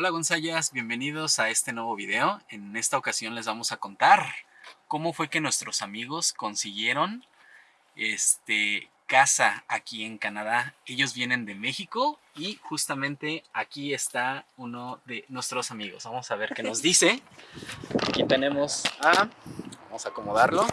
Hola Gonzayas, bienvenidos a este nuevo video. En esta ocasión les vamos a contar cómo fue que nuestros amigos consiguieron este, casa aquí en Canadá. Ellos vienen de México y justamente aquí está uno de nuestros amigos. Vamos a ver qué nos dice. Aquí tenemos a... Vamos a acomodarlo.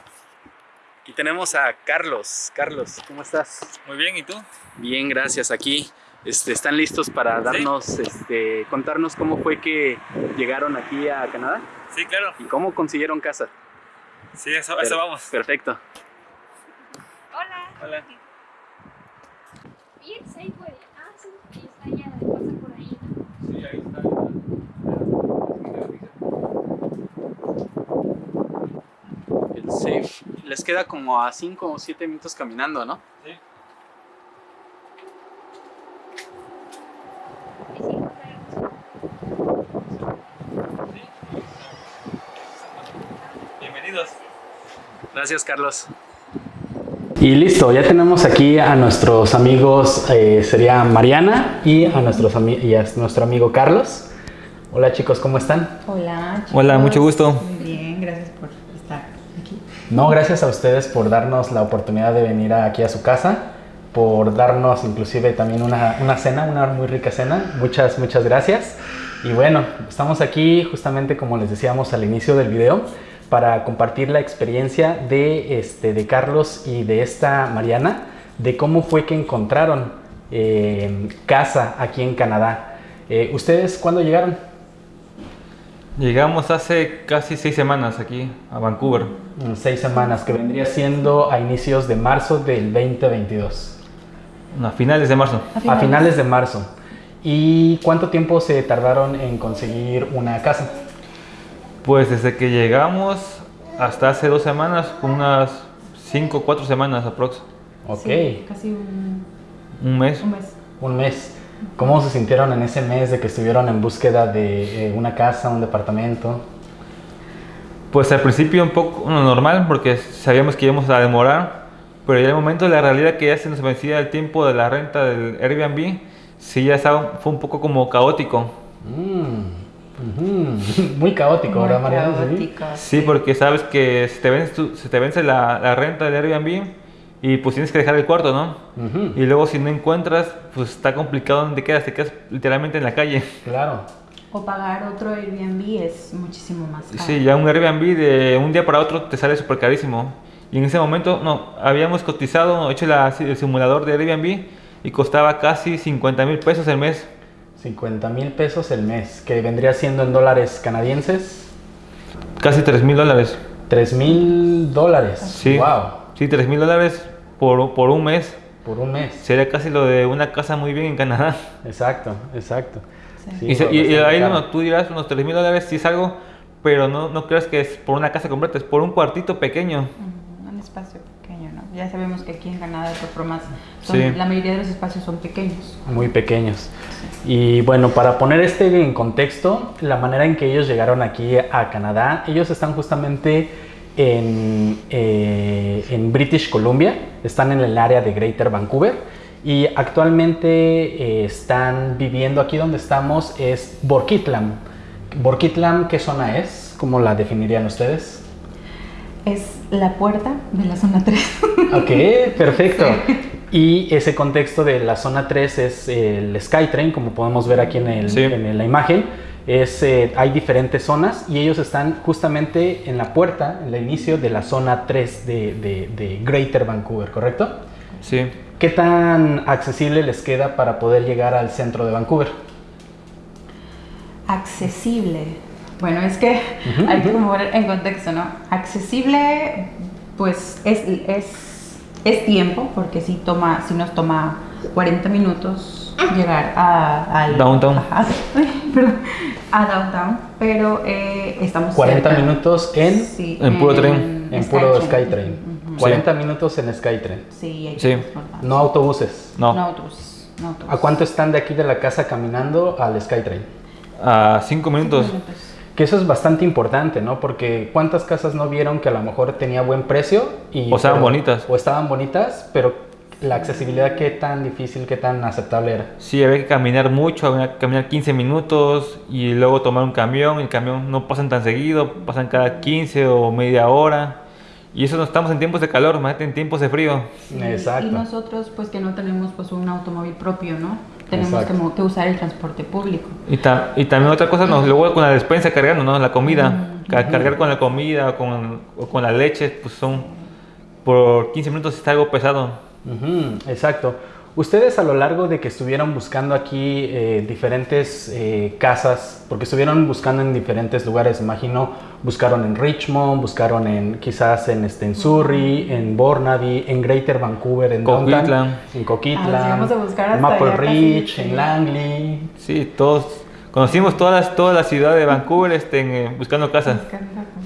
Aquí tenemos a Carlos. Carlos, ¿cómo estás? Muy bien, ¿y tú? Bien, gracias. Aquí este, están listos para darnos, este, contarnos cómo fue que llegaron aquí a Canadá Sí, claro. y cómo consiguieron casa. Sí, eso, Per- eso vamos. Perfecto. Hola. Hola. ¿Y el Safeway? Ah, sí, ahí está ya, pasa por ahí. ¿no? Sí, ahí está. El safe les queda como a 5 o 7 minutos caminando, ¿no? Sí. Bienvenidos. Gracias, Carlos. Y listo, ya tenemos aquí a nuestros amigos, eh, sería Mariana y a, nuestros ami- y a nuestro amigo Carlos. Hola chicos, ¿cómo están? Hola, chicos. Hola, mucho gusto. Muy bien, gracias por estar aquí. No, gracias a ustedes por darnos la oportunidad de venir aquí a su casa, por darnos inclusive también una, una cena, una muy rica cena. Muchas, muchas gracias. Y bueno, estamos aquí justamente como les decíamos al inicio del video para compartir la experiencia de, este, de Carlos y de esta Mariana, de cómo fue que encontraron eh, casa aquí en Canadá. Eh, ¿Ustedes cuándo llegaron? Llegamos hace casi seis semanas aquí a Vancouver. En seis semanas, que vendría siendo a inicios de marzo del 2022. A finales de marzo. A finales de marzo. ¿Y cuánto tiempo se tardaron en conseguir una casa? Pues desde que llegamos hasta hace dos semanas, unas cinco o cuatro semanas aprox. Ok, Sí, casi un, Un mes. un mes. un mes. ¿Cómo se sintieron en ese mes de que estuvieron en búsqueda de eh, una casa, un departamento? Pues al principio un poco bueno, normal porque sabíamos que íbamos a demorar, pero ya el momento de la realidad que ya se nos vencía el tiempo de la renta del Airbnb, sí ya estaba, fue un poco como caótico. Mm, Muy caótico, ¿verdad, Mariana? Sí. caótico, Sí, porque sabes que se te vence, tu- se te vence la, la renta del Airbnb y pues tienes que dejar el cuarto, ¿no? Ujú, Y luego si no encuentras, pues está complicado donde quedas, te quedas literalmente en la calle. Claro. O pagar otro Airbnb es muchísimo más caro. Sí, ya un Airbnb de un día para otro te sale súper carísimo. Y en ese momento, no, habíamos cotizado, hecho la- el simulador de Airbnb y costaba casi 50 mil pesos el mes. 50 mil pesos el mes, que vendría siendo en dólares canadienses Casi 3 mil dólares. 3 mil dólares. Sí. Wow. Sí, 3 mil dólares por, por un mes. Por un mes. Sería casi lo de una casa muy bien en Canadá. Exacto, exacto. Sí. Sí, y, se- y- ahí bueno, tú dirás unos 3 mil dólares sí es algo, pero no, no creas que es por una casa completa, es por un cuartito pequeño. Un espacio ¿no? Ya sabemos que aquí en Canadá, de todas formas, son- Sí. la mayoría de los espacios son pequeños. muy pequeños. Y bueno, para poner este en contexto, la manera en que ellos llegaron aquí a Canadá, ellos están justamente en, eh, en British Columbia, están en el área de Greater Vancouver y actualmente eh, están viviendo aquí donde estamos, es Borkitlam. Borkitlam, ¿qué zona es? ¿Cómo la definirían ustedes? Es la puerta de la zona 3. Ok, perfecto. Y ese contexto de la zona 3 es el Skytrain, como podemos ver aquí en, el- Sí. en la imagen. Es, eh, hay diferentes zonas y ellos están justamente en la puerta, en el inicio de la zona 3 de, de- de Greater Vancouver, ¿correcto? Sí. ¿Qué tan accesible les queda para poder llegar al centro de Vancouver? Accesible. Bueno, es que hay que poner en contexto, ¿no? Accesible, pues es, es, es tiempo, porque si toma, si nos toma 40 minutos llegar a, al Downtown. Perdón, a downtown, pero eh, estamos 40 cerca. minutos en- Sí, en puro tren. En puro Skytrain. Ujú. 40 minutos en Skytrain. Sí, hay Sí. No autobuses. No, No autobuses, no autobuses. ¿A cuánto están de aquí de la casa caminando al Skytrain? a 5 minutos. Cinco minutos. Que eso es bastante importante, ¿no? Porque ¿cuántas casas no vieron que a lo mejor tenía buen precio? Y, O estaban pero- bonitas. O estaban bonitas, pero la accesibilidad, ¿qué tan difícil, qué tan aceptable era? Sí, había que caminar mucho, había que caminar 15 minutos y luego tomar un camión. El camión no pasan tan seguido, pasan cada 15 o media hora. Y eso no estamos en tiempos de calor, imagínate en tiempos de frío. Sí, Exacto. Y nosotros, pues que no tenemos pues un automóvil propio, ¿no? Tenemos que, Exacto. mo- que usar el transporte público. Y, ta- y también otra cosa, nos, luego con la despensa cargando, ¿no? La comida. Mm, Ca- Cargar con la comida o con, o con la leche, pues son por 15 minutos está algo pesado. Exacto. Ustedes a lo largo de que estuvieron buscando aquí eh, diferentes eh, casas, porque estuvieron buscando en diferentes lugares, imagino, buscaron en Richmond, buscaron en quizás en, este, en Surrey, en Burnaby, en Greater Vancouver, en Downtown, Coquitlam. en Coquitlam, Ah, llegamos a buscar hasta Maple casi, Ridge, sí. en Langley. Sí, todos conocimos toda la, toda la ciudad de Vancouver este, en, eh, buscando casas.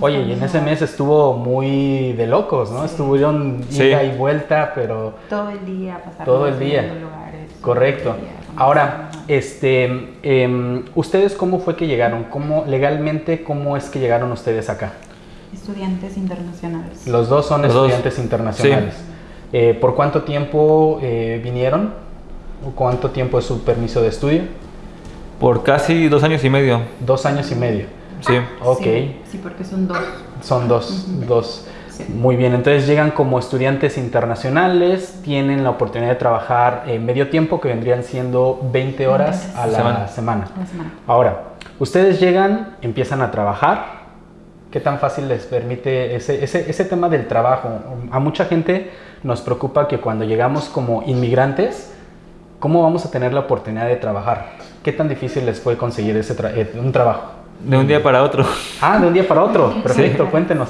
Oye, y en ese mes estuvo muy de locos, ¿no? Estuvieron Sí. ida y vuelta, pero Todo el día pasar Todo el día. lugares. Correcto. todo el día, Ahora, este, em, ¿ustedes cómo fue que llegaron? ¿Cómo, legalmente, cómo es que llegaron ustedes acá? Estudiantes internacionales. Los dos son Los dos. estudiantes internacionales. Eh, ¿Por cuánto tiempo eh, vinieron? ¿O ¿Cuánto tiempo es su permiso de estudio? Por casi dos años y medio. Dos años y medio. Sí. Ok, Sí, sí, porque son dos. son dos. dos. Sí. Muy bien, entonces llegan como estudiantes internacionales, tienen la oportunidad de trabajar en medio tiempo, que vendrían siendo 20 horas a la Semana. semana. a la semana. Ahora, ustedes llegan, empiezan a trabajar. ¿Qué tan fácil les permite ese, ese, ese tema del trabajo? A mucha gente nos preocupa que cuando llegamos como inmigrantes, ¿cómo vamos a tener la oportunidad de trabajar? ¿Qué tan difícil les fue conseguir ese tra- eh, un trabajo? De un día para otro. Ah, de un día para otro. Perfecto, cuéntenos.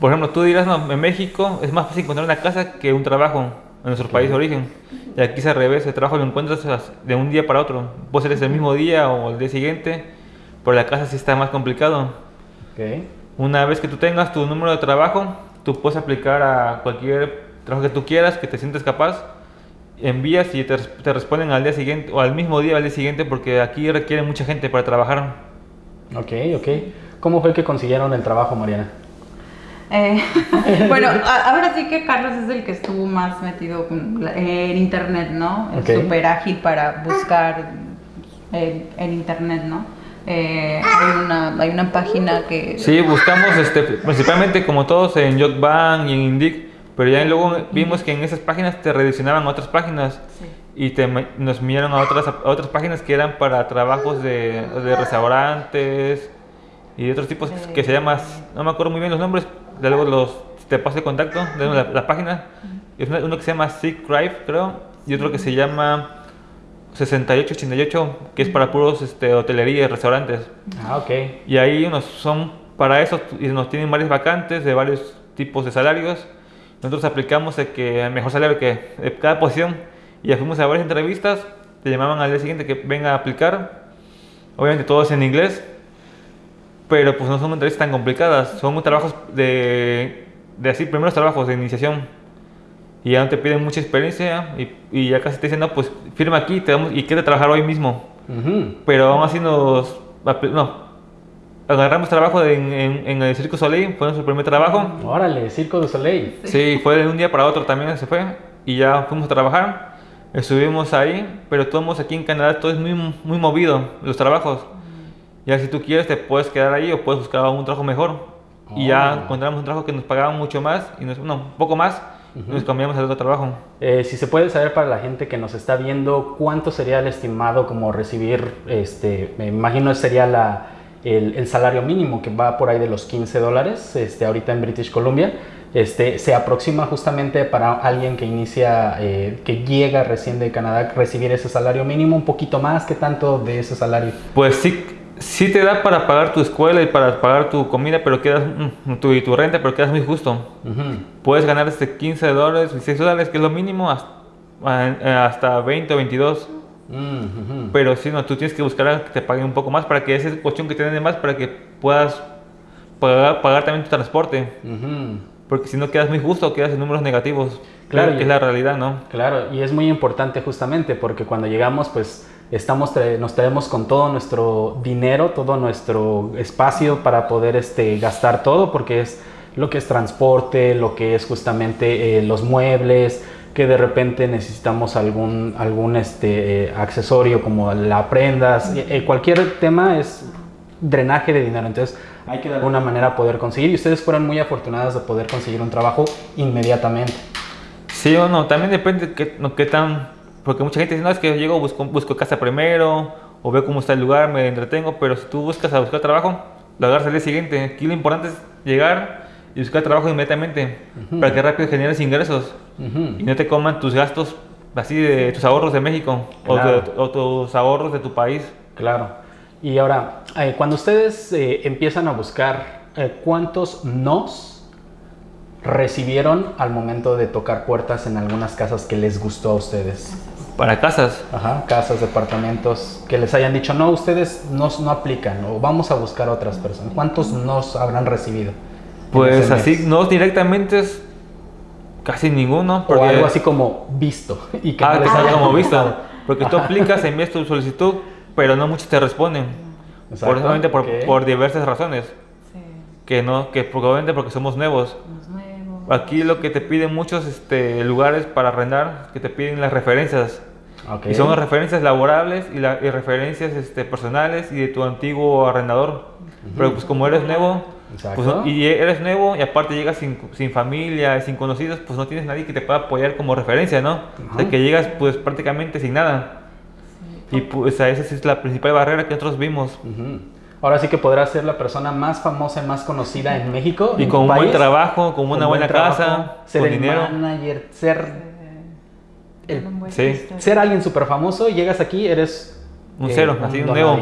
Por ejemplo, tú dirás, no, en México es más fácil encontrar una casa que un trabajo en nuestro país de origen. Y aquí es al revés, el trabajo lo encuentras as- de un día para otro. Puede ser ese mismo día o el día siguiente, pero la casa sí está más complicado. Ok. Una vez que tú tengas tu número de trabajo, tú puedes aplicar a cualquier trabajo que tú quieras, que te sientes capaz, envías y te, te responden al día siguiente o al mismo día al día siguiente porque aquí requiere mucha gente para trabajar. Ok, ok. ¿Cómo fue que consiguieron el trabajo, Mariana? Eh, bueno, a- ahora sí que Carlos es el que estuvo más metido en internet, ¿no? Es Ok. súper ágil para buscar en, en internet, ¿no? Eh, hay, una, hay una página que... Sí, buscamos este, principalmente como todos en Jotban y en Indeed, pero ya luego vimos que en esas páginas te redireccionaban a otras páginas Sí. y te, nos enviaron a otras, a otras páginas que eran para trabajos de, de restaurantes y de otros tipos De- que se llaman, no me acuerdo muy bien los nombres, de luego los, te paso el contacto, de la, la página, es uno que se llama Sick Drive creo, y otro que se llama 6888, que es para puros este, hotelería y restaurantes. Ah, ok. Y ahí unos son para eso y nos tienen varias vacantes de varios tipos de salarios. Nosotros aplicamos el que mejor salario que cada posición y ya fuimos a varias entrevistas. Te llamaban al día siguiente que venga a aplicar. Obviamente todo es en inglés, pero pues no son entrevistas tan complicadas. Son trabajos de, de así primeros trabajos de iniciación. Y ya no te piden mucha experiencia y, y ya casi te dicen, no, pues firma aquí te damos, y quiere trabajar hoy mismo Ujú. pero aún así nos no, agarramos trabajo en, en, en el Circo Soleil, fue nuestro primer trabajo. Órale, Circo du Soleil. Sí, fue de un día para otro también se fue y ya fuimos a trabajar. Estuvimos ahí, pero todos aquí en Canadá todo es muy, muy movido, los trabajos. Ya si tú quieres te puedes quedar ahí o puedes buscar un trabajo mejor. Y ya Oh. encontramos un trabajo que nos pagaba mucho más, y nos, no, un poco más, y nos cambiamos al otro trabajo. Eh, si se puede saber para la gente que nos está viendo, ¿cuánto sería el estimado como recibir, este, me imagino sería la, el, el salario mínimo que va por ahí de los 15 dólares, este, ahorita en British Columbia, este, se aproxima justamente para alguien que inicia, eh, que llega recién de Canadá, recibir ese salario mínimo, un poquito más, ¿qué tanto de ese salario? Pues sí, sí te da para pagar tu escuela y para pagar tu comida, pero quedas, mm, tu, y tu renta, pero quedas muy justo. Ujú. Puedes ganar desde 15 dólares, 16 dólares, que es lo mínimo, hasta, hasta 20 o 22. Mm. Pero si no, tú tienes que buscar a que te paguen un poco más para que esa cuestión que te den de más, para que puedas pagar, pagar también tu transporte. Porque si no quedas muy justo, quedas en números negativos. Claro, Claro, que es la realidad, ¿no? Claro, y es muy importante justamente porque cuando llegamos, pues estamos tra- nos traemos con todo nuestro dinero, todo nuestro espacio para poder este, gastar todo, porque es lo que es transporte, lo que es justamente eh, los muebles, que de repente necesitamos algún, algún este, eh, accesorio como la prendas, eh, cualquier tema es drenaje de dinero. Entonces hay que de alguna manera poder conseguir y ustedes fueron muy afortunadas de poder conseguir un trabajo inmediatamente. Sí o no, también depende de qué, no, qué tan... Porque mucha gente dice, no, es que yo llego, busco, busco casa primero, o veo cómo está el lugar, me entretengo, pero si tú buscas a buscar trabajo, lo agarras al día siguiente. Aquí lo importante es llegar y buscar trabajo inmediatamente, Ujú. para que rápido generes ingresos y no te coman tus gastos así de tus ahorros de México o, tus ahorros de tu país. Claro. Y ahora, eh, cuando ustedes eh, empiezan a buscar, eh, ¿cuántos nos recibieron al momento de tocar puertas en algunas casas que les gustó a ustedes? Para casas, Ajá, casas, departamentos, que les hayan dicho, no, ustedes no, no aplican o vamos a buscar a otras personas. ¿Cuántos nos habrán recibido? Pues así, no directamente es casi ninguno. O Porque, algo así como visto y que ah, no les hayan como visto. Porque tú aplicas, envías tu solicitud, pero no muchos te responden. Exacto, Por, por, ok. por diversas razones. Sí, Que no, que probablemente porque somos nuevos. nuevos. Aquí lo que te piden muchos este, lugares para arrendar, que te piden las referencias. Ok. Y son las referencias laborables y, la- y referencias este, personales y de tu antiguo arrendador. Pero pues como eres nuevo, Exacto. pues, no- y eres nuevo y aparte llegas sin, sin familia, sin conocidos, pues no tienes nadie que te pueda apoyar como referencia, ¿no? O sea, Ajá. que llegas pues prácticamente sin nada. Y pues a esa sí es la principal barrera que nosotros vimos. Ahora sí que podrás ser la persona más famosa y más conocida en México. Y en con un buen trabajo, con una con buen buena trabajo, casa, ser con el dinero. manager, ser, el- Un buen sí. ser alguien súper famoso, llegas aquí, eres Un cero, así, un nuevo.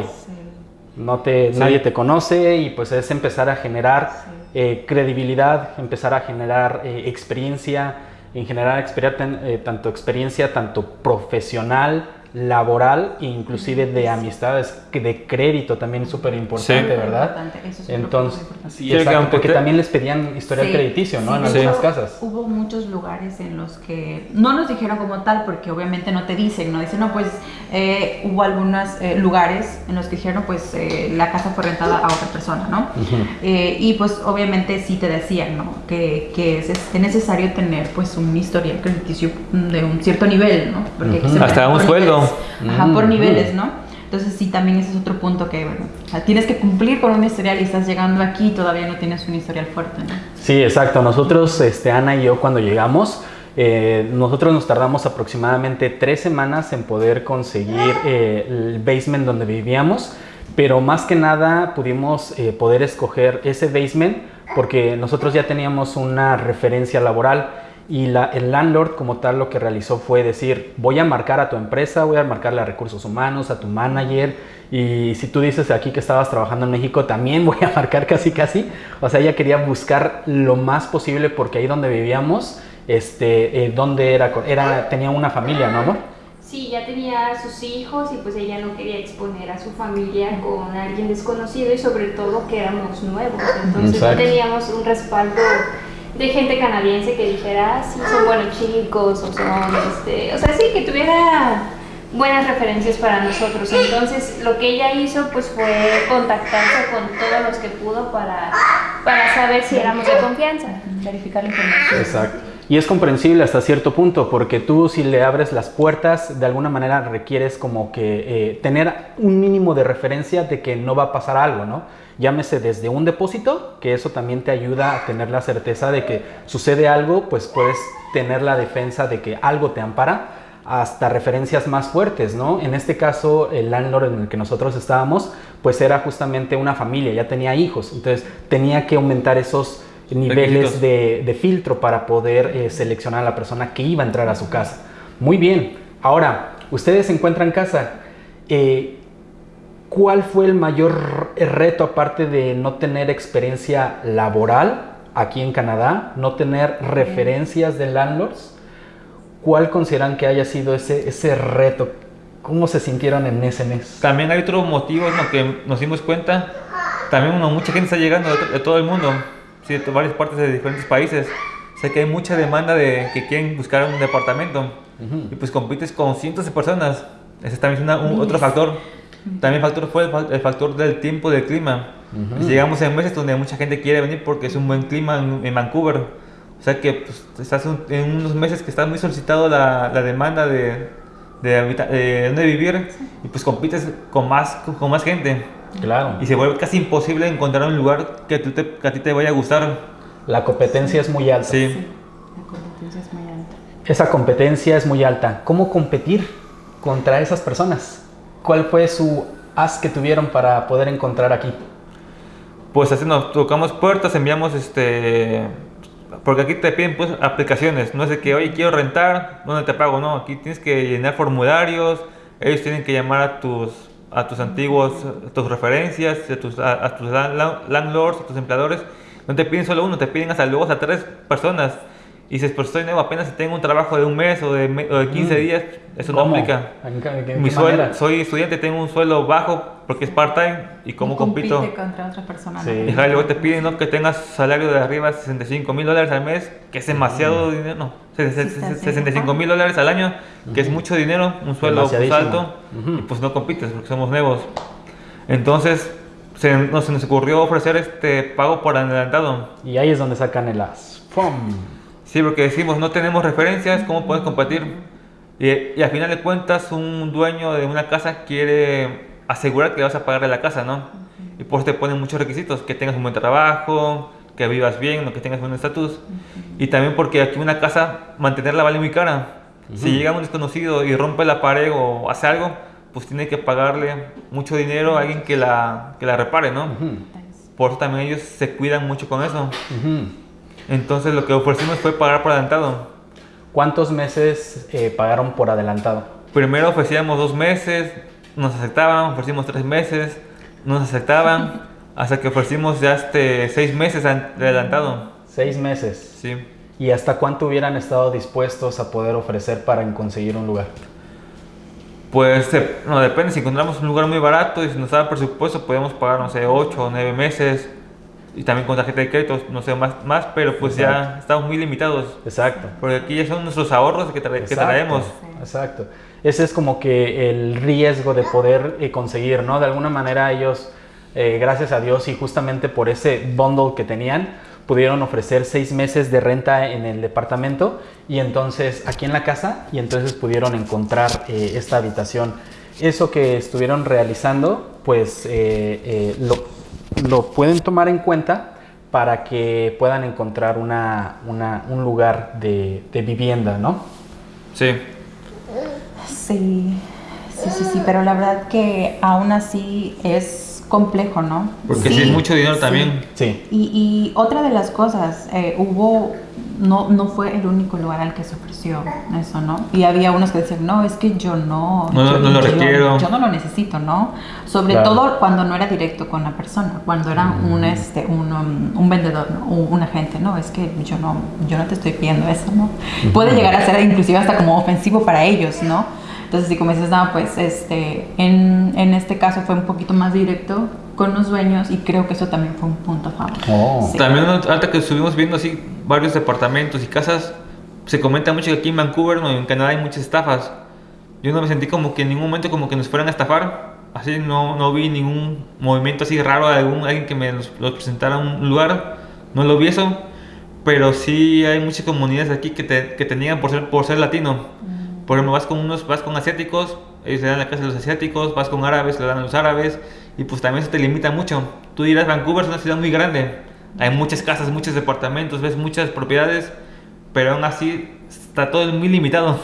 No te, Sí. Nadie te conoce y pues es empezar a generar Sí. eh, credibilidad, empezar a generar eh, experiencia, en generar experia- ten- eh, tanto experiencia, tanto profesional, laboral e inclusive de amistades, que de crédito también súper importante, Sí. ¿verdad? Importante, eso es Entonces, importante. sí, exacto, aunque porque te- también les pedían historial Sí, crediticio, ¿no? sí, en algunas casas. Hubo muchos lugares en los que no nos dijeron como tal, porque obviamente no te dicen, no dicen, no, pues eh, hubo algunos eh, lugares en los que dijeron, pues eh, la casa fue rentada a otra persona, ¿no? Eh, y pues obviamente sí te decían, ¿no? Que, que es, es necesario tener pues un historial crediticio de un cierto nivel, ¿no? Porque se maneja Hasta un sueldo. Ajá, por Ujú. niveles, ¿no? Entonces sí, también ese es otro punto que, bueno, o sea, tienes que cumplir con un historial y estás llegando aquí y todavía no tienes un historial fuerte, ¿no? Sí, exacto. Nosotros, este, Ana y yo, cuando llegamos, eh, nosotros nos tardamos aproximadamente tres semanas en poder conseguir eh, el basement donde vivíamos, pero más que nada pudimos eh, poder escoger ese basement porque nosotros ya teníamos una referencia laboral y la- el landlord como tal lo que realizó fue decir, voy a marcar a tu empresa, voy a marcarle a recursos humanos, a tu manager y si tú dices aquí que estabas trabajando en México, también voy a marcar casi casi. O sea, ella quería buscar lo más posible porque ahí donde vivíamos, este, eh, donde era, era, tenía una familia, ¿no? amor? Sí, ya tenía sus hijos y pues ella no quería exponer a su familia con alguien desconocido y sobre todo que éramos nuevos. Entonces no Exacto. teníamos un respaldo de gente canadiense que dijera, ah, sí, son buenos chicos o son, este, o sea, sí, que tuviera buenas referencias para nosotros. Entonces lo que ella hizo pues fue contactarse con todos los que pudo para, para saber si éramos de confianza. Verificar la información. Exacto. Y es comprensible hasta cierto punto, porque tú si le abres las puertas, de alguna manera requieres como que eh, tener un mínimo de referencia de que no va a pasar algo, ¿no? Llámese desde un depósito, que eso también te ayuda a tener la certeza de que sucede algo, pues puedes tener la defensa de que algo te ampara, hasta referencias más fuertes, ¿no? En este caso, el landlord en el que nosotros estábamos, pues era justamente una familia, ya tenía hijos, entonces tenía que aumentar esos niveles de filtro para poder eh, seleccionar a la persona que iba a entrar a su casa. Muy bien, ahora, ustedes se encuentran casa. eh, ¿Cuál fue el mayor reto aparte de no tener experiencia laboral aquí en Canadá, no tener referencias de landlords? ¿Cuál consideran que haya sido ese, ese reto? ¿Cómo se sintieron en ese mes? También hay otro motivo en lo que nos dimos cuenta. También uno, mucha gente está llegando de, to- de todo el mundo, sí, de varias partes de diferentes países. Sé que hay mucha demanda de que quieren buscar un departamento Ujú. y pues compites con cientos de personas. Ese también es una- un- otro factor. También factor fue el, fa- el factor del tiempo del clima. Ujú. Pues llegamos en meses donde mucha gente quiere venir porque es un buen clima en, en Vancouver. O sea que pues, estás un- en unos meses que está muy solicitado la, la demanda de, de, habita- de dónde vivir y pues compites con más, con más gente. Claro. Y se vuelve casi imposible encontrar un lugar que, tú te- que a ti te vaya a gustar. La competencia es muy alta. Sí. La competencia es muy alta. Esa competencia es muy alta. ¿Cómo competir contra esas personas? ¿Cuál fue su as que tuvieron para poder encontrar aquí? Pues así nos tocamos puertas, enviamos este... Porque aquí te piden pues aplicaciones, no es de que, oye, quiero rentar, ¿dónde te pago? No, aquí tienes que llenar formularios, ellos tienen que llamar a tus, a tus antiguos, a tus referencias, a tus, a, a tus lan- landlords, a tus empleadores. No te piden solo uno, te piden hasta luego hasta tres personas. Y dices, pues estoy nuevo, apenas si tengo un trabajo de un mes o de, me- o de 15 Mm. días, eso no ¿Cómo? aplica. ¿En qué- en qué Mi sueldo, soy estudiante, tengo un sueldo bajo porque es part-time y cómo Y compito. compite contra otra persona. Sí. ¿no? Y luego te piden ¿no? que tengas salario de arriba de 65 mil dólares al mes, que es demasiado dinero, no, se- se- Sí, está se- así. 65 mil dólares al año, que es mucho dinero, un sueldo pues, alto, y pues no compites porque somos nuevos. Entonces, se nos, se nos ocurrió ofrecer este pago por adelantado. Y ahí es donde sacan el as. ¡Pum! Sí, porque decimos, no tenemos referencias, ¿cómo puedes competir? Y, y al final de cuentas, un dueño de una casa quiere asegurar que le vas a pagar la casa, ¿no? Y por eso te ponen muchos requisitos, que tengas un buen trabajo, que vivas bien, que tengas buen estatus. Y también porque aquí una casa, mantenerla vale muy cara. Si llega un desconocido y rompe la pared o hace algo, pues tiene que pagarle mucho dinero a alguien que la, que la repare, ¿no? Por eso también ellos se cuidan mucho con eso. ujú. Entonces lo que ofrecimos fue pagar por adelantado. ¿Cuántos meses eh, pagaron por adelantado? Primero ofrecíamos dos meses, nos aceptaban, ofrecimos tres meses, no nos aceptaban, hasta que ofrecimos ya este seis meses an- de adelantado. Seis meses. Sí. ¿Y hasta cuánto hubieran estado dispuestos a poder ofrecer para conseguir un lugar? Pues no, depende, si encontramos un lugar muy barato y si nos da presupuesto, podemos pagar, no sé, ocho o nueve meses. Y también con tarjeta de crédito, no sé, más, más pero pues ya Exacto. estamos muy limitados. Exacto. Porque aquí ya son nuestros ahorros que, tra- que Exacto, traemos. Exacto. Ese es como que el riesgo de poder eh, conseguir, ¿no? De alguna manera ellos, eh, gracias a Dios y justamente por ese bundle que tenían, pudieron ofrecer seis meses de renta en el departamento y entonces aquí en la casa y entonces pudieron encontrar eh, esta habitación. Eso que estuvieron realizando, pues eh, eh, lo, lo pueden tomar en cuenta para que puedan encontrar una, una- un lugar de, de vivienda, ¿no? Sí. Sí, sí, sí, sí, pero la verdad que aún así es complejo, ¿no? Porque sí, es mucho dinero también. Sí. Y, y otra de las cosas, eh, hubo, no, no fue el único lugar al que se ofreció eso, ¿no? Y había unos que decían, no, es que yo no, No, yo, no lo yo- requiero. yo no lo necesito, ¿no? Sobre Claro. todo cuando no era directo con la persona, cuando era un, este, un, um, un vendedor, ¿no? Un, un agente, ¿no? Es que yo no, yo no te estoy pidiendo eso, ¿no? Puede llegar a ser inclusive hasta como ofensivo para ellos, ¿no? Entonces, si como dices, no, pues este, en, en este caso fue un poquito más directo con los dueños y creo que eso también fue un punto a favor. Oh. Sí. También ahorita que estuvimos viendo así varios departamentos y casas, se comenta mucho que aquí en Vancouver o en Canadá hay muchas estafas. Yo no me sentí como que en ningún momento como que nos fueran a estafar. Así no, no vi ningún movimiento así raro de algún, alguien que me los, los presentara a un lugar. No lo vi eso. Pero sí hay muchas comunidades aquí que te, que te niegan por ser, por ser latino. Por ejemplo, vas con unos, vas con asiáticos, ellos le dan la casa a los asiáticos, vas con árabes, le dan a los árabes, y pues también eso te limita mucho. Tú dirás, Vancouver es una ciudad muy grande, hay muchas casas, muchos departamentos, ves muchas propiedades, pero aún así está todo muy limitado,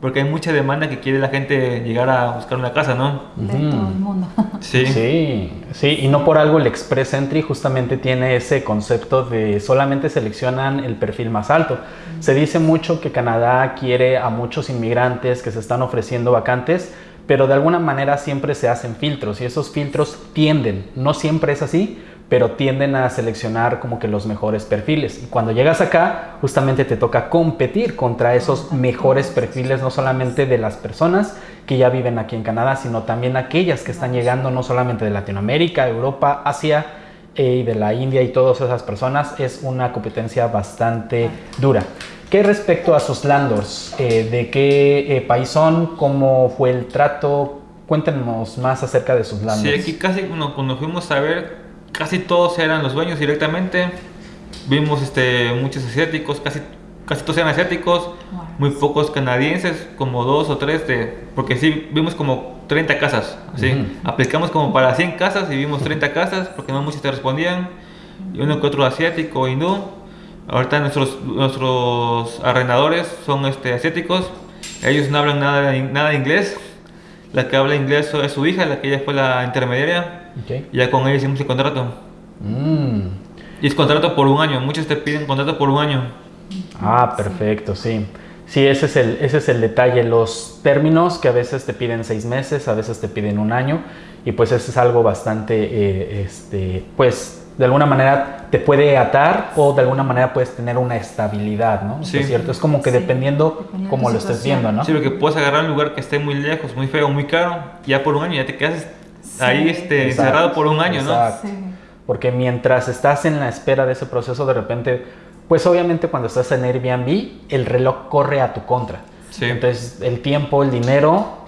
porque hay mucha demanda que quiere la gente llegar a buscar una casa, ¿no? De todo el mundo. Sí. Sí, sí, y no por algo el Express Entry justamente tiene ese concepto de solamente seleccionan el perfil más alto. Se dice mucho que Canadá quiere a muchos inmigrantes que se están ofreciendo vacantes, pero de alguna manera siempre se hacen filtros y esos filtros tienden, no siempre es así, pero tienden a seleccionar como que los mejores perfiles. Y cuando llegas acá, justamente te toca competir contra esos mejores perfiles, no solamente de las personas que ya viven aquí en Canadá, sino también aquellas que están llegando no solamente de Latinoamérica, Europa, Asia eh, y de la India y todas esas personas. Es una competencia bastante dura. ¿Qué respecto a sus landlords? Eh, ¿De qué eh, país son? ¿Cómo fue el trato? Cuéntenos más acerca de sus Sí, landlords. aquí casi bueno, cuando fuimos a ver, casi todos eran los dueños directamente. Vimos este, muchos asiáticos, casi, casi todos eran asiáticos, Wow. muy pocos canadienses, como dos o tres, de, porque sí, vimos como 30 casas. ¿sí? Ujú. Aplicamos como para 100 casas y vimos 30 casas, porque no muchos te respondían. Y uno que otro asiático, hindú. Ahorita nuestros, nuestros arrendadores son este, asiáticos, ellos no hablan nada, de- nada de inglés. La que habla inglés es su hija, la que ella fue la intermediaria. Ok. Y ya con ella hicimos el contrato. Mm. Y es contrato por un año. Muchos te piden contrato por un año. Ah, perfecto, sí. Sí, ese es, el, ese es el detalle. Los términos que a veces te piden seis meses, a veces te piden un año, y pues eso es algo bastante, eh, este, pues de alguna manera te puede atar o de alguna manera puedes tener una estabilidad, ¿no? Sí. ¿Es cierto? Es como que Sí, dependiendo dependiendo cómo de lo estés viendo, ¿no? Sí, porque puedes agarrar un lugar que esté muy lejos, muy feo, muy caro. y Ya por un año ya te quedas ahí este, Exacto, encerrado por un año, ¿no? Sí. Porque mientras estás en la espera de ese proceso, de repente, pues obviamente cuando estás en Airbnb, el reloj corre a tu contra. Sí. Entonces, el tiempo, el dinero,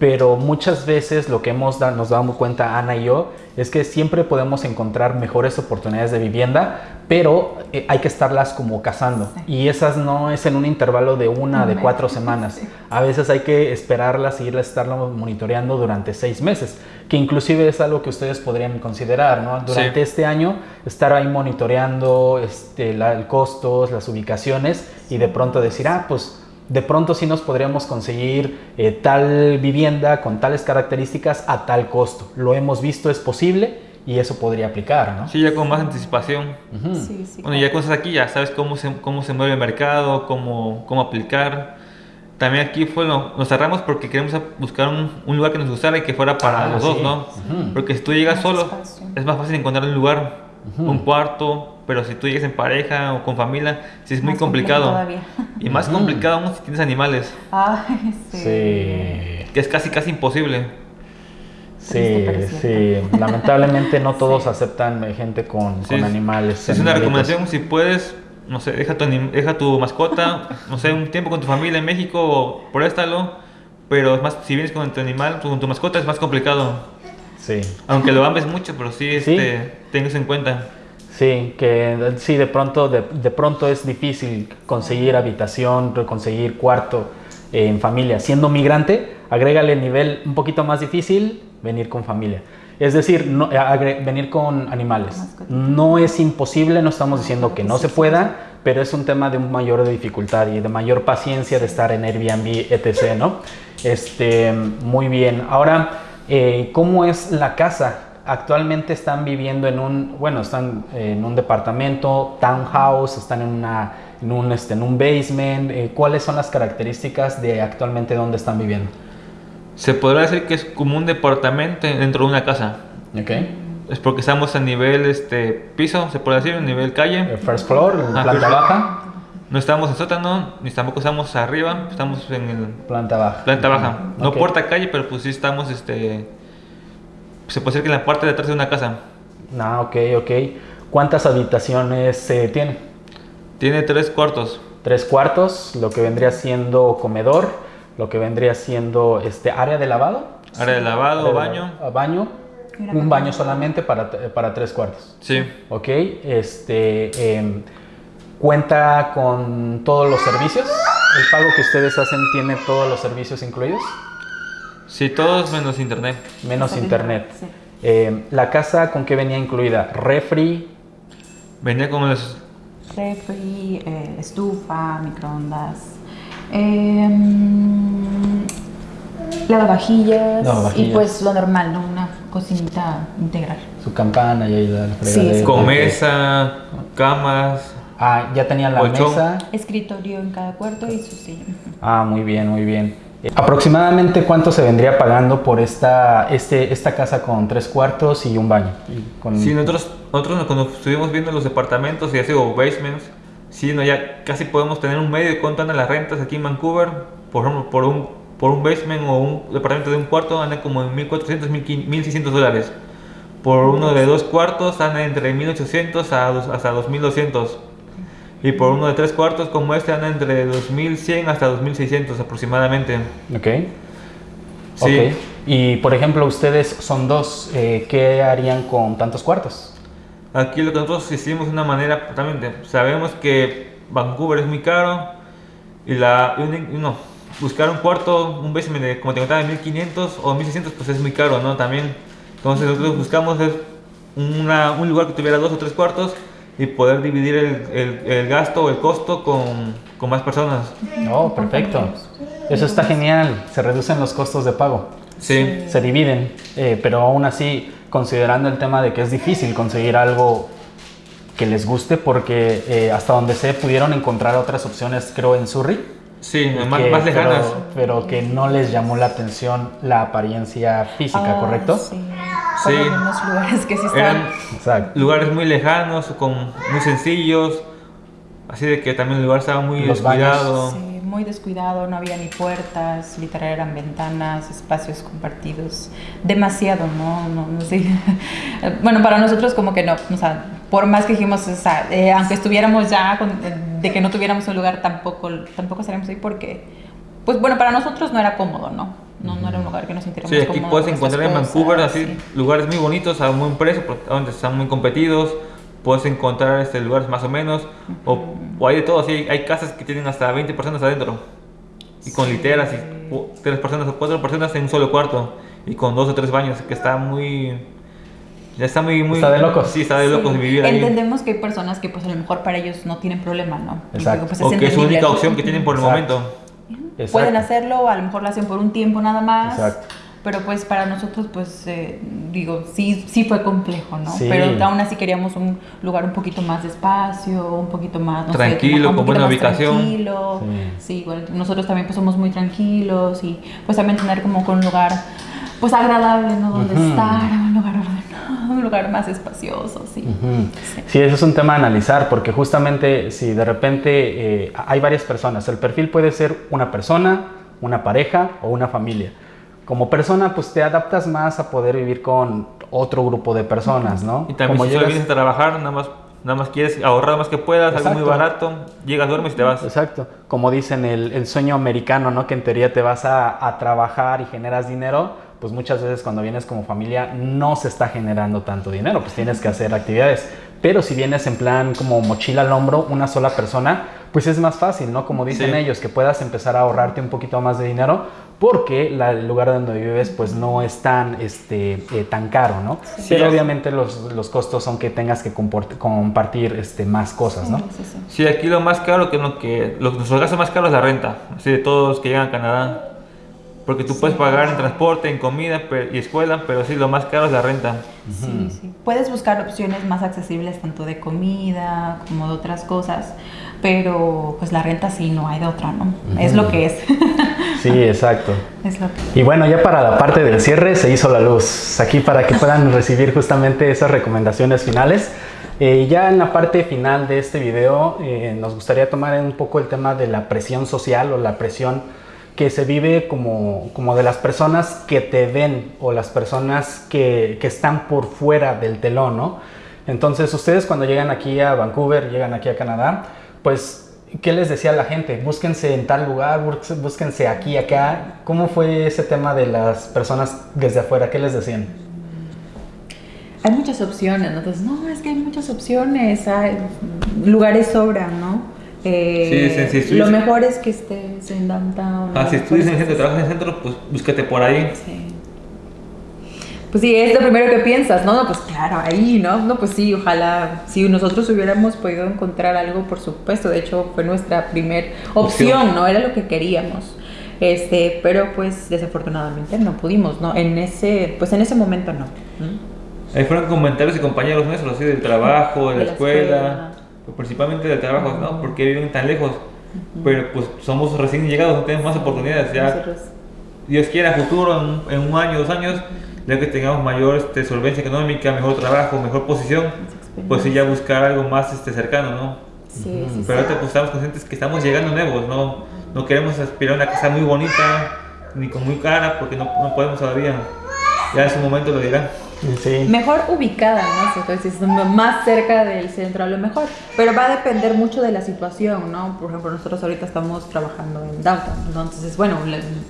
pero muchas veces lo que hemos da- nos dado cuenta Ana y yo es que siempre podemos encontrar mejores oportunidades de vivienda, pero eh, hay que estarlas como cazando. Sí. Y esas no es en un intervalo de una, Un de cuatro semanas. Sí. A veces hay que esperarlas y irlas estarlo monitoreando durante seis meses, que inclusive es algo que ustedes podrían considerar, ¿no? Durante Sí. este año estar ahí monitoreando este, la, el costos, las ubicaciones y de pronto decir, ah, pues de pronto sí nos podríamos conseguir eh, tal vivienda con tales características a tal costo. Lo hemos visto, es posible y eso podría aplicar, ¿no? Sí, ya con más anticipación. Ujú. Sí, sí. Bueno, ya cosas aquí, ya sabes cómo se, cómo se mueve el mercado, cómo, cómo aplicar. También aquí fue lo- nos cerramos porque queremos a- buscar un, un lugar que nos gustara y que fuera para Ah, los dos, sí. ¿no? Ujú. Porque si tú llegas Más solo, espacio. es más fácil encontrar un lugar, Ujú. un cuarto, pero si tú llegas en pareja o con familia, sí es muy Más complicado. todavía. Y más complicado aún si tienes animales, Ay, sí. Sí. que es casi casi imposible. Sí, sí. Lamentablemente no todos Sí. aceptan gente con, Sí, con animales. Es una recomendación, si puedes, no sé, deja tu, anim- deja tu mascota, no sé, un tiempo con tu familia en México, o préstalo, pero es más, si vienes con tu animal, con tu mascota es más complicado. Sí. Aunque lo ames mucho, pero sí, Sí. este, tengas en cuenta. Sí, que sí, de pronto, de, de pronto es difícil conseguir habitación, conseguir cuarto eh, en familia. Siendo migrante, agrégale el nivel un poquito más difícil, venir con familia. Es decir, no, eh, agre- venir con animales. No es imposible, no estamos diciendo que no se pueda, pero es un tema de un mayor de dificultad y de mayor paciencia de estar en Airbnb, etc., ¿no? Este, muy bien. Ahora, eh, ¿cómo es la casa? Actualmente están viviendo en un, bueno, están en un departamento, townhouse, están en, una, en, un, este, en un basement. eh, ¿Cuáles son las características de actualmente dónde están viviendo? Se podrá decir que es como un departamento dentro de una casa. Ok. Es porque estamos a nivel este, piso, se puede decir, a nivel calle. El first floor, Ah, planta first baja, No estamos en sótano, ni tampoco estamos arriba, estamos en el planta baja. planta baja. No Ok. puerta calle, pero pues sí estamos, este, se puede decir que en la parte de atrás de una casa. Ah, ok, ok. ¿Cuántas habitaciones eh, tiene? Tiene tres cuartos. Tres cuartos, lo que vendría siendo comedor, lo que vendría siendo este área de lavado. Área de lavado, Área de baño. la- baño. Un baño solamente para, para tres cuartos. Sí. Ok, este em, cuenta con todos los servicios. El pago que ustedes hacen tiene todos los servicios incluidos, Sí, todos menos internet. menos internet. sí. Em, la casa con qué venía incluida? Refri, Venía con los... Refri, eh, estufa, microondas, em, lavavajillas Lavavajillas. y pues lo normal, ¿no? Una cocinita integral. su campana y ahí la Sí, fregadera. sí. Con mesa, camas. Ah, ya tenían la Colchón. mesa. Escritorio en cada cuarto y su silla. Ah, muy bien, muy bien. Aproximadamente cuánto se vendría pagando por esta, este, esta casa con tres cuartos y un baño. Y con- Sí, nosotros, nosotros cuando estuvimos viendo los departamentos y así, o basements, sí, no, ya casi podemos tener un medio de cuánto andan las rentas aquí en Vancouver. Por ejemplo, por un, por un basement o un departamento de un cuarto anda como en 1400, 1600 dólares. Por uno de dos cuartos anda entre 1800 a hasta 2200. Y por uno de tres cuartos como este anda entre 2100 hasta 2600 aproximadamente. Ok. Sí. Ok. Y por ejemplo, ustedes son dos, eh, ¿qué harían con tantos cuartos? Aquí lo que nosotros hicimos de una manera, también de- sabemos que Vancouver es muy caro y la, no, buscar un cuarto, un basement de, como te contaba, de 1500 o 1600, pues es muy caro, ¿no? También. Entonces nosotros buscamos una- un lugar que tuviera dos o tres cuartos y poder dividir el, el- el gasto o el costo con, con más personas. Oh, perfecto. Eso está genial. Se reducen los costos de pago. Sí. Se dividen, eh, pero aún así, considerando el tema de que es difícil conseguir algo que les guste, porque eh, hasta donde sé pudieron encontrar otras opciones, creo, en Surrey. Sí, más, que- más lejanas. Pero, pero que no les llamó la atención la apariencia física, Ah, ¿correcto? Sí. Sí. En unos lugares que sí están. Eran Exacto. lugares muy lejanos, con, muy sencillos, así de que también el lugar estaba muy Los baños. descuidado. Sí, muy descuidado, no había ni puertas, literal eran ventanas, espacios compartidos, demasiado, ¿no? no, no sé. bueno, para nosotros como que no, o sea, por más que dijimos, o sea, eh, aunque estuviéramos ya con- de que no tuviéramos un lugar, tampoco, tampoco estaríamos ahí porque, pues bueno, para nosotros no era cómodo, ¿no? No, no era un lugar que nos sintiéramos Sí, aquí cómodos puedes con encontrar en Vancouver cosas, así sí. lugares muy bonitos a buen precio, donde están muy competidos. Puedes encontrar este, lugares más o menos, o, o hay de todo, así hay casas que tienen hasta 20 personas adentro, y con Sí. literas, y tres personas o cuatro personas en un solo cuarto, y con dos o tres baños, que está muy... Ya está muy... muy Está de locos. Sí, está de locos Sí. vivir ahí. Entendemos que hay personas que pues a lo mejor para ellos no tienen problema, ¿no? Exacto. digo, pues, o que es su única opción que tienen por el Exacto. momento. Exacto. Pueden hacerlo, a lo mejor lo hacen por un tiempo nada más. Exacto. Pero pues para nosotros, pues eh, digo, sí, sí fue complejo, ¿no? Sí. Pero aún así queríamos un lugar un poquito más de espacio, un poquito más, no sé, Tranquilo, un con buena más ubicación. Tranquilo. Sí. Sí. igual nosotros también pues somos muy tranquilos y pues también tener como un lugar pues agradable, ¿no? Donde Ujú. estar, un lugar ordenado, un lugar más espacioso, sí. Ujú. Sí. Sí, eso es un tema a analizar, porque justamente si de repente eh, hay varias personas, el perfil puede ser una persona, una pareja o una familia. Como persona, pues te adaptas más a poder vivir con otro grupo de personas, ¿no? Y también Como si llegas- vienes a trabajar, nada más, nada más quieres ahorrar lo más que puedas, algo muy Exacto. barato, llegas, duermes y te vas. Exacto, como dicen el, el sueño americano, ¿no? Que en teoría te vas a, a trabajar y generas dinero, pues muchas veces cuando vienes como familia no se está generando tanto dinero, pues tienes que hacer actividades. Pero si vienes en plan como mochila al hombro, una sola persona, pues es más fácil, ¿no? Como dicen Sí. ellos, que puedas empezar a ahorrarte un poquito más de dinero porque la- el lugar donde vives pues no es tan, este, eh, tan caro, ¿no? Sí. Pero obviamente los, los costos son que tengas que comport- compartir este, más cosas, ¿no? Sí, sí, sí. Sí, aquí lo más caro que lo que lo, nuestro gasto más caro es la renta, así de todos los que llegan a Canadá. Porque tú puedes pagar en transporte, en comida y escuela, pero sí, lo más caro es la renta. Sí, sí. Puedes buscar opciones más accesibles tanto de comida como de otras cosas, pero pues la renta sí no hay de otra, ¿no? Es lo que es. Sí, exacto. es lo que Y bueno, ya para la parte del cierre se hizo la luz. Aquí para que puedan recibir justamente esas recomendaciones finales. Eh, ya en la parte final de este video eh, nos gustaría tomar un poco el tema de la presión social o la presión que se vive como, como de las personas que te ven o las personas que, que están por fuera del telón, ¿no? Entonces ustedes cuando llegan aquí a Vancouver, llegan aquí a Canadá, pues ¿qué les decía la gente? Búsquense en tal lugar, búsquense- aquí, acá. ¿Cómo fue ese tema de las personas desde afuera? ¿Qué les decían? hay muchas opciones, ¿no? Entonces, no, es que hay muchas opciones, lugares sobran, ¿no? Eh, Sí, sí, sí, sí. lo mejor es que estés en downtown. Ah, si estudias en centro, trabajas en el centro, pues búscate por ahí. Sí. Pues sí, es lo primero que piensas, ¿no? No, Pues claro, ahí, ¿no? No, pues sí, ojalá, si nosotros hubiéramos podido encontrar algo, por supuesto, de hecho fue nuestra primer opción, Opción. ¿no? Era lo que queríamos. Este, pero pues desafortunadamente no pudimos, ¿no? En ese, pues en ese momento no. ¿Mm? Ahí fueron comentarios de compañeros nuestros, así del trabajo, de la, De la escuela, escuela. Pues, principalmente del trabajo, ¿no? Porque viven tan lejos. Pero pues somos recién llegados, no tenemos más oportunidades. Ya Nosotros- Dios quiera, futuro, en, en un año, dos años, ya que tengamos mayor este, solvencia económica, mejor trabajo, mejor posición, pues sí ya buscar algo más este, cercano, ¿no? Sí, sí, Pero ahorita pues estamos conscientes que estamos llegando nuevos, no, no queremos aspirar a una casa muy bonita, ni con muy cara, porque no, no podemos todavía. Ya en su momento lo dirán. Sí. mejor ubicada, ¿no? Entonces, es más cerca del centro a lo mejor. Pero va a depender mucho de la situación, ¿no? Por ejemplo, nosotros ahorita estamos trabajando en downtown, entonces es bueno,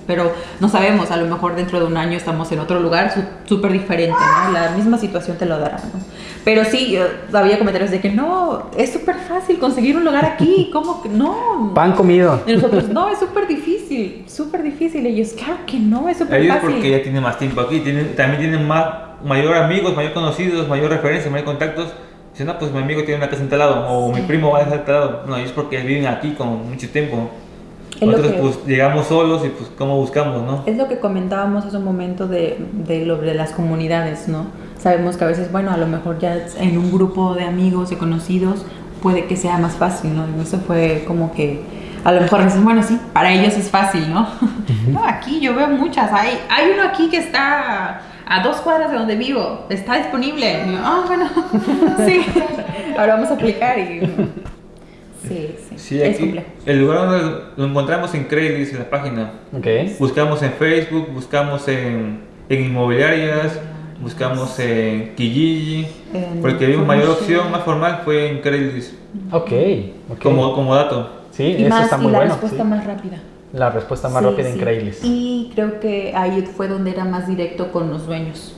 pero no sabemos, a lo mejor dentro de un año estamos en otro lugar súper diferente, ¿no? La misma situación te lo dará, ¿no? Pero sí, yo- había comentarios de que no, es súper fácil conseguir un lugar aquí, ¿cómo que no? Pan comido. Y nosotros, no, es súper difícil, súper difícil. Y ellos, claro que no, es súper Ellos fácil. porque ya tienen más tiempo aquí, tienen, también tienen más, mayor amigos, mayor conocidos, mayor referencia, mayor contactos. Dicen, no, pues mi amigo tiene una casa en tal lado, o mi primo va a dejar en tal lado. No, ellos porque viven aquí con mucho tiempo. Es Nosotros que- pues llegamos solos y pues cómo buscamos, ¿no? Es lo que comentábamos hace un momento de, de lo de las comunidades, ¿no? Sabemos que a veces, bueno, a lo mejor ya en un grupo de amigos y conocidos puede que sea más fácil, ¿no? Y eso fue como que, a lo mejor dices, bueno, sí, para ellos es fácil, ¿no? No, aquí yo veo muchas. Hay, hay uno aquí que está a dos cuadras de donde vivo, está disponible. Y yo, ah, bueno, sí, ahora vamos a aplicar y... Sí, sí, Sí, es aquí complejo. el lugar donde lo encontramos en Craigslist, en la página. Ok. Buscamos en Facebook, buscamos en, en inmobiliarias, buscamos en Kijiji, En porque vimos mayor opción más formal fue en Craigslist, Ok. ok. como, como dato. Sí, Y, eso más, está y muy la bueno. respuesta sí. más rápida. La respuesta más Sí, rápida sí. en Craigslist. Y creo que ahí fue donde era más directo con los dueños.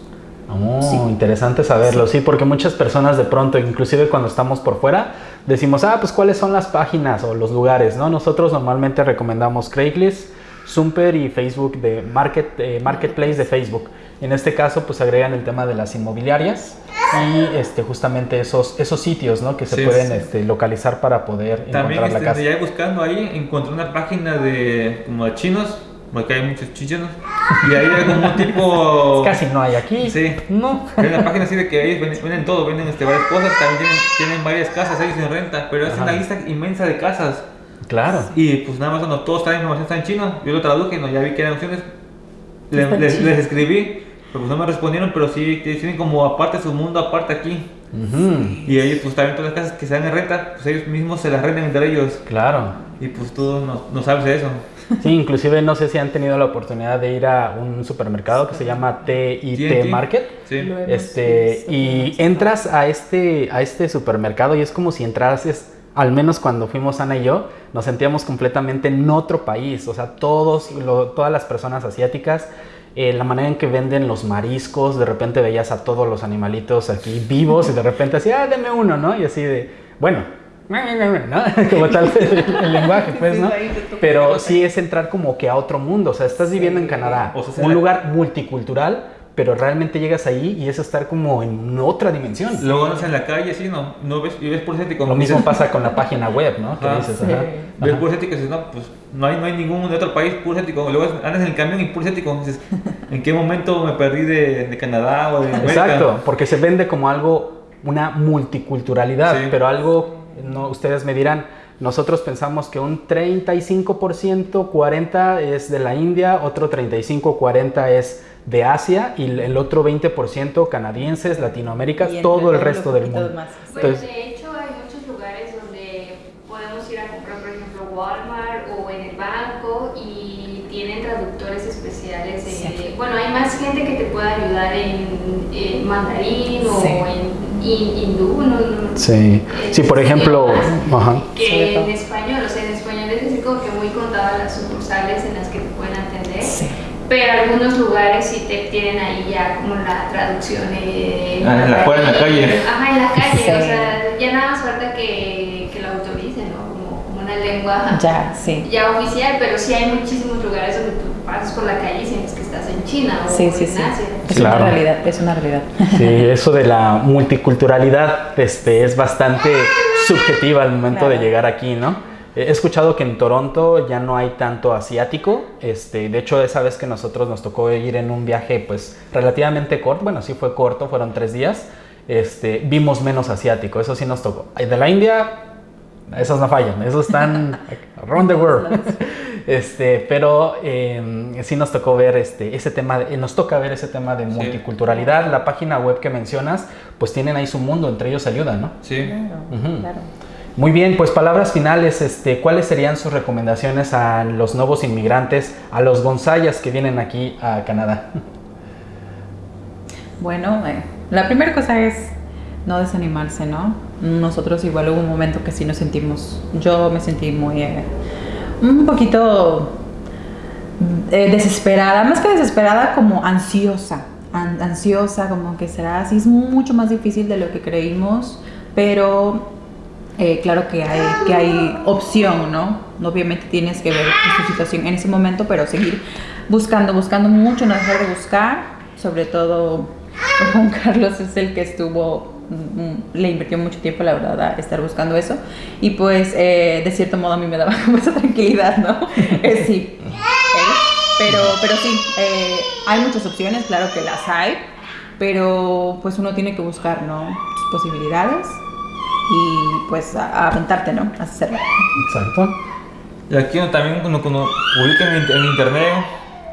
Oh, Sí. interesante saberlo, sí. porque muchas personas de pronto, inclusive cuando estamos por fuera, decimos, ah, pues cuáles son las páginas o los lugares, ¿no? Nosotros normalmente recomendamos Craigslist, Zumper y Facebook de Market, eh, Marketplace de Facebook. En este caso, pues agregan el tema de las inmobiliarias y este, justamente esos, esos sitios, ¿no? Que se Sí, pueden sí. este, localizar para poder También encontrar la este, casa. ya buscando ahí encontré una página de como de chinos, porque hay muchos chinos, y ahí hay como tipo... Casi no hay aquí. Sí. No. Hay una página así de que ellos venden, venden todo, venden este, varias cosas, también tienen, tienen varias casas ellos en renta, pero es Ajá. una lista inmensa de casas. Claro. Y pues nada más cuando todos traen información está en chino, yo lo traduje, no, ya vi que eran opciones, le- les, les escribí, pero pues no me respondieron, pero sí tienen como aparte su mundo, aparte aquí. Ujú, Y ellos pues también todas las casas que se dan en renta, pues ellos mismos se las rentan entre ellos. Claro. Y pues tú no, no sabes de eso. Sí, inclusive no sé si han tenido la oportunidad de ir a un supermercado que se llama TIT. Market. Sí. Este, y entras a este, a este supermercado y es como si entrases, al menos cuando fuimos Ana y yo, nos sentíamos completamente en otro país. O sea, todos, lo- todas las personas asiáticas, eh, la manera en que venden los mariscos, de repente veías a todos los animalitos aquí vivos y de repente así, ah, deme uno, ¿no? Y así de, bueno. ¿no? Como tal el, el lenguaje, pues, ¿no? Pero sí es entrar como que a otro mundo, o sea, estás viviendo en Canadá, un lugar multicultural, pero realmente llegas ahí y es estar como en otra dimensión. Luego andas en la calle así, no, no ves, y ves por. Lo mismo pasa con la página web, ¿no? Que Ajá. dices, Sí. ajá, Ves ajá. y dices, no, pues no hay, no hay ningún de otro país puro. Luego andas en el camión y puro. Dices, ¿en qué momento me perdí de, de Canadá o de América? Exacto, porque se vende como algo, una multiculturalidad, Sí. pero algo, no, ustedes me dirán, nosotros pensamos que un 35%, 40% es de la India, otro 35%, 40% es de Asia y el otro 20% canadienses, Latinoamérica, Y todo el resto del mundo. más. Entonces- de hecho hay muchos lugares donde podemos ir a comprar, por ejemplo, Walmart o en el banco y tienen traductores especiales. de- Sí. Bueno, hay más gente que te puede ayudar en, en mandarín o Sí. en hin- hindú. No, no- Sí, sí, por ejemplo, idiomas ajá. Que en español, o sea, en español es decir como que muy contadas las sucursales en las que te pueden atender. Sí. Pero algunos lugares sí te tienen ahí ya como la traducción. eh, Ah, en la- fuera en la calle. Ajá, en la calle. Sí. O sea, ya nada más falta que, que lo autoricen, ¿no? Como, como una lengua Ya, sí. ya oficial, pero sí hay muchísimos lugares donde tú pasas por la calle y sientes que estás en China o Sí, sí, en sí. Asia. Es Claro. una realidad, es una realidad. Sí, eso de la multiculturalidad este, es bastante subjetiva al momento de llegar aquí, ¿no? He escuchado que en Toronto ya no hay tanto asiático. Este, de hecho, esa vez que nosotros nos tocó ir en un viaje, pues relativamente corto, bueno, sí fue corto, fueron tres días. Este, vimos menos asiático, eso sí nos tocó. De la India, esos no fallan, esos están around the world. Este, pero eh, sí nos tocó ver este, ese tema, de- nos toca ver ese tema de multiculturalidad. La página web que mencionas, pues tienen ahí su mundo, entre ellos ayudan, ¿no? Sí. Claro, Ujú. claro. Muy bien, pues palabras finales, este, ¿cuáles serían sus recomendaciones a los nuevos inmigrantes, a los gonzayas que vienen aquí a Canadá? Bueno, eh, la primera cosa es no desanimarse, ¿no? Nosotros igual hubo un momento que sí nos sentimos, yo me sentí muy, eh, un poquito eh, desesperada, más que desesperada, como ansiosa, an- ansiosa, como que será así, es mucho más difícil de lo que creímos, pero eh, claro que hay, que hay opción, ¿no? Obviamente tienes que ver tu situación en ese momento, pero seguir buscando, buscando mucho, no dejar de buscar, sobre todo Juan Carlos es el que estuvo, mm, mm, le invirtió mucho tiempo, la verdad, a estar buscando eso, y pues eh, de cierto modo a mí me daba como esa tranquilidad, ¿no? Eh, sí, pero, pero sí, hay muchas opciones, claro que las hay, pero pues uno tiene que buscar, ¿no? Sus posibilidades y pues a, a aventarte, ¿no? A hacerlo. Exacto. Y aquí también cuando, cuando publican en, en internet,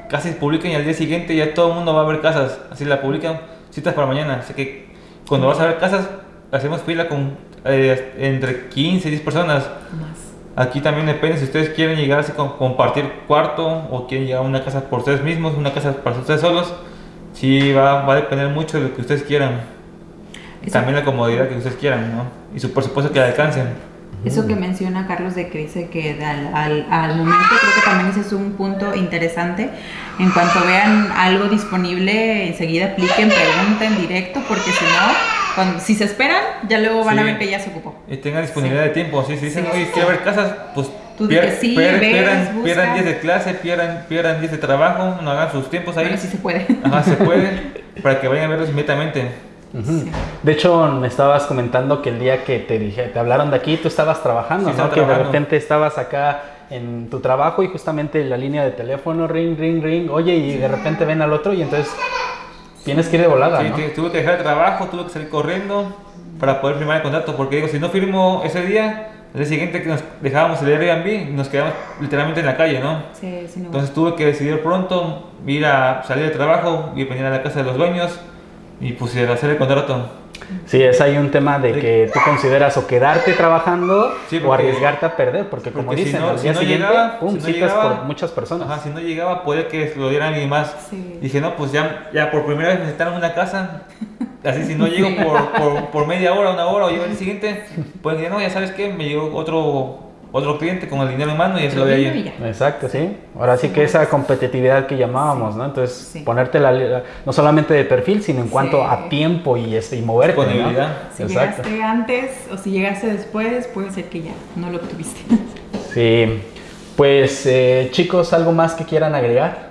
casi publican y al día siguiente ya todo el mundo va a ver casas. Así la publican, citas para mañana. Así que cuando vas a ver casas, hacemos fila con eh, entre 15 y 10 personas. Más. Aquí también depende si ustedes quieren llegar así con compartir cuarto o quieren llegar a una casa por ustedes mismos, una casa para ustedes solos. Sí, va, va a depender mucho de lo que ustedes quieran. Eso- También la comodidad que ustedes quieran, ¿no? Y su presupuesto que alcancen. Eso que menciona Carlos de que dice que al, al, al momento creo que también ese es un punto interesante. En cuanto vean algo disponible, enseguida apliquen, pregunten directo, porque si no, cuando, si se esperan, ya luego van a Sí. ver que ya se ocupó. Y tengan disponibilidad de tiempo. Si dicen, Sí. oye, quiero ver casas, pues Tú que sí, ves, pierdan, pierdan días de clase, pierdan, pierdan días de trabajo, no hagan sus tiempos ahí. Bueno, sí se puede. Ajá, se puede, para que vayan a verlos inmediatamente. Sí. De hecho, me estabas comentando que el día que te dije, te hablaron de aquí, tú estabas trabajando, Sí, ¿no? estaba Que de repente estabas acá en tu trabajo y justamente la línea de teléfono, ring, ring, ring, oye, y de repente ven al otro y entonces tienes que ir de volada, Sí, tuve que dejar el trabajo, tuve que salir corriendo para poder firmar el contrato, porque digo, si no firmo ese día, el día siguiente que nos dejábamos el Airbnb, nos quedamos literalmente en la calle, ¿no? Sí, sí, no. Entonces tuve que decidir pronto, ir a salir del trabajo y venir a la casa de los dueños y pues hacer el contrato. Sí, es ahí un tema de que tú consideras o quedarte trabajando Sí, o arriesgarte a perder, porque como porque si dicen, no- al si día no siguiente, llegaba- pum, si no citas llegaba- por muchas personas. Ajá, si no llegaba puede que lo diera alguien más. Sí. Dije, no, pues ya, ya por primera vez necesitaron una casa. Así si no llego Sí. por, por, por media hora, una hora o llego el siguiente, pueden decir, no, ya sabes qué, me llegó otro, otro cliente con el dinero en mano y ya se lo voy a Y ir. ya. Exacto, sí. Ahora sí que esa competitividad que llamábamos, ¿no? Entonces, Sí. ponerte la, la- no solamente de perfil, sino en cuanto Sí. a tiempo y, este, y moverte, ¿no? Si Exacto. llegaste antes o si llegaste después, puede ser que ya no lo obtuviste. Sí. Pues, eh, chicos, ¿algo más que quieran agregar?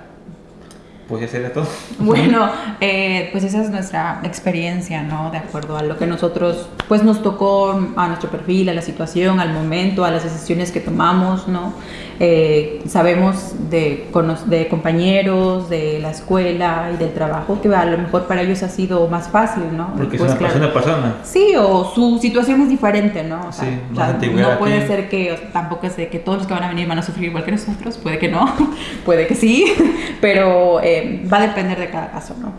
Pues ya sería todo. Bueno, eh, pues esa es nuestra experiencia, ¿no? De acuerdo a lo que nosotros, pues nos tocó a nuestro perfil, a la situación, al momento, a las decisiones que tomamos, ¿no? Eh, sabemos de, cono- de compañeros, de la escuela y del trabajo que a lo mejor para ellos ha sido más fácil, ¿no? Porque Pues, es una claro. persona. Sí, o su situación es diferente, ¿no? O sea, Sí, o sea, no puede ser que, o sea, tampoco es de que todos los que van a venir van a sufrir igual que nosotros, puede que no, puede que sí, pero eh, va a depender de cada caso, ¿no?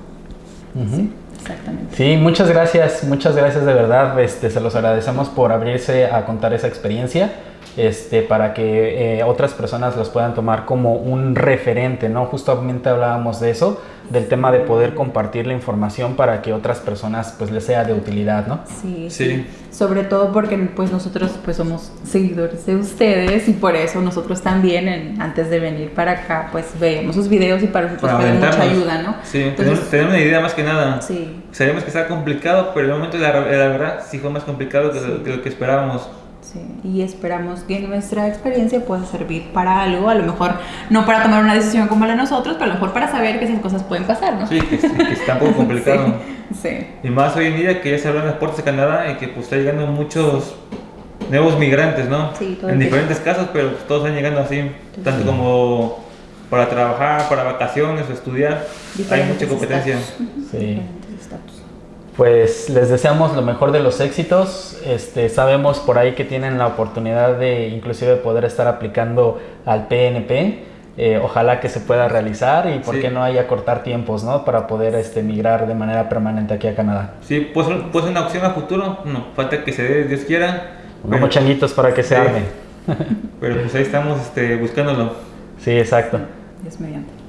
Sí, exactamente. Sí, muchas gracias, muchas gracias de verdad. Este, se los agradecemos por abrirse a contar esa experiencia. Este, para que eh, otras personas los puedan tomar como un referente, ¿no? Justamente hablábamos de eso, del tema de poder compartir la información para que otras personas pues les sea de utilidad, ¿no? Sí, Sí. sí. Sobre todo porque pues nosotros pues somos seguidores de ustedes y por eso nosotros también en- antes de venir para acá pues veíamos sus videos y para nosotros fue mucha ayuda, ¿no? Sí, Entonces, tenemos, tenemos una idea más que nada. sí, Sabíamos que estaba complicado, pero en el momento de la, de la verdad sí fue más complicado que, Sí. lo, que lo que esperábamos. Sí, y esperamos que nuestra experiencia pueda servir para algo, a lo mejor no para tomar una decisión como la de nosotros, pero a lo mejor para saber que esas cosas pueden pasar, ¿no? Sí, que, que está un poco complicado. Sí, sí. Y más hoy en día que ya se abren las puertas de Canadá y que pues está llegando muchos nuevos migrantes, ¿no? Sí, todo en el diferentes casos, pero pues, todos están llegando así, tanto como para trabajar, para vacaciones o estudiar. Hay mucha competencia. Sí. Pues les deseamos lo mejor de los éxitos. Este, sabemos por ahí que tienen la oportunidad de inclusive poder estar aplicando al PNP. Eh, ojalá que se pueda realizar y por Sí. qué no haya cortar tiempos, ¿no? Para poder este, migrar de manera permanente aquí a Canadá. Sí, puede ser una opción a futuro. No, falta que se dé, Dios quiera. Como Pero, changuitos para que se arme. pero pues ahí estamos este, buscándolo. Sí, exacto. Dios mediante.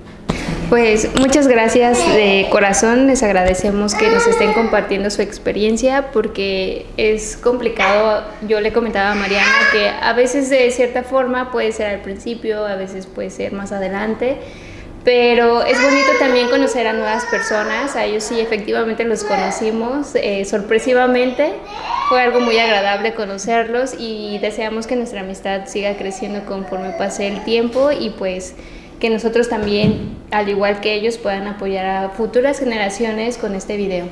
Pues muchas gracias de corazón, les agradecemos que nos estén compartiendo su experiencia porque es complicado, yo le comentaba a Mariana que a veces de cierta forma puede ser al principio, a veces puede ser más adelante, pero es bonito también conocer a nuevas personas, a ellos sí efectivamente los conocimos eh, sorpresivamente, fue algo muy agradable conocerlos y deseamos que nuestra amistad siga creciendo conforme pase el tiempo y pues que nosotros también, al igual que ellos, puedan apoyar a futuras generaciones con este video.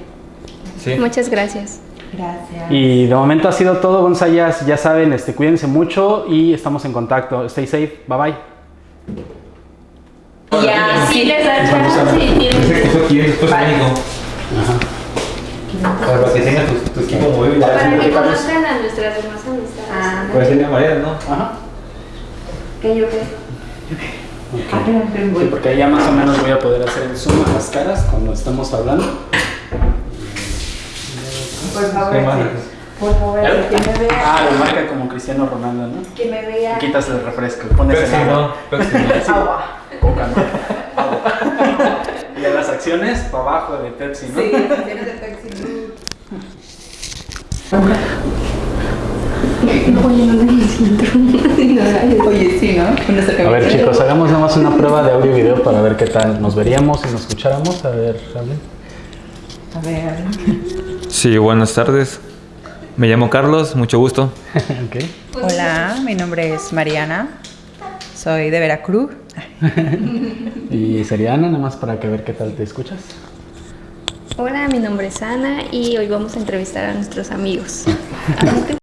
Sí. Muchas gracias. Gracias. Y de momento ha sido todo, Gonzayas. Ya saben, este, cuídense mucho y estamos en contacto. Stay safe. Bye bye. Ya, sí les da chance que México. Para que tengas tu, tu equipo móvil. Para que conozcan a nuestras demás amistades. Ah, Puede ser María, ¿no? Ajá. ¿Qué yo qué? Ah, Sí, porque ahí ya más o menos voy a poder hacer el zoom a las caras cuando estamos hablando. Por favor, por favor, ¿Ya? que me vea. Ah, lo marca como Cristiano Ronaldo, ¿no? Que me vea. Quitas el refresco, pones Pepsi, el no. agua. Pepsi, no. Agua. Coca, ¿no? Agua. y de las acciones, para abajo de Pepsi, ¿no? Sí, tienes de Pepsi. Oye, sí, ¿no? A ver chicos, hagamos nada más una prueba de audio y video para ver qué tal nos veríamos y nos escucháramos. A ver, hablen. A ver. Sí, buenas tardes. Me llamo Carlos, mucho gusto. ok. Hola, mi nombre es Mariana. Soy de Veracruz. Y sería Ana, nada más para que ver qué tal te escuchas. Hola, mi nombre es Ana y hoy vamos a entrevistar a nuestros amigos.